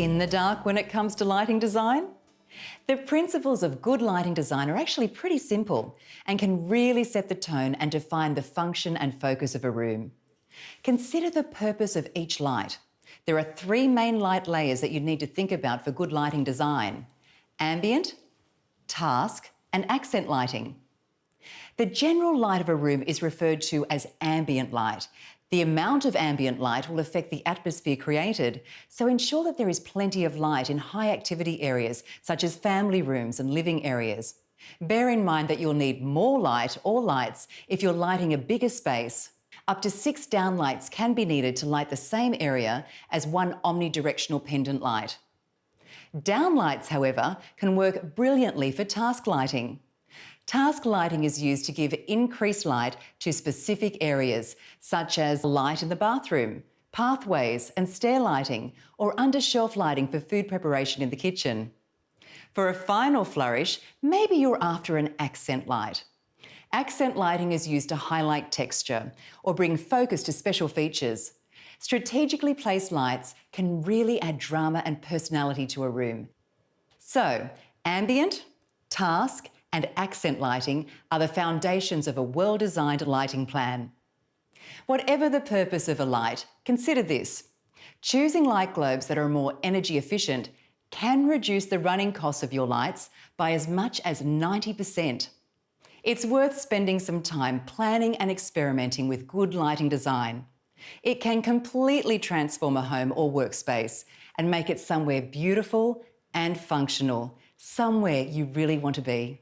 in the dark when it comes to lighting design? The principles of good lighting design are actually pretty simple and can really set the tone and define the function and focus of a room. Consider the purpose of each light. There are three main light layers that you need to think about for good lighting design. Ambient, task and accent lighting. The general light of a room is referred to as ambient light. The amount of ambient light will affect the atmosphere created, so ensure that there is plenty of light in high activity areas such as family rooms and living areas. Bear in mind that you'll need more light or lights if you're lighting a bigger space. Up to six downlights can be needed to light the same area as one omnidirectional pendant light. Downlights, however, can work brilliantly for task lighting. Task lighting is used to give increased light to specific areas, such as light in the bathroom, pathways and stair lighting, or under-shelf lighting for food preparation in the kitchen. For a final flourish, maybe you're after an accent light. Accent lighting is used to highlight texture or bring focus to special features. Strategically placed lights can really add drama and personality to a room. So, ambient, task and accent lighting are the foundations of a well-designed lighting plan. Whatever the purpose of a light, consider this. Choosing light globes that are more energy efficient can reduce the running costs of your lights by as much as 90%. It's worth spending some time planning and experimenting with good lighting design. It can completely transform a home or workspace and make it somewhere beautiful and functional, somewhere you really want to be.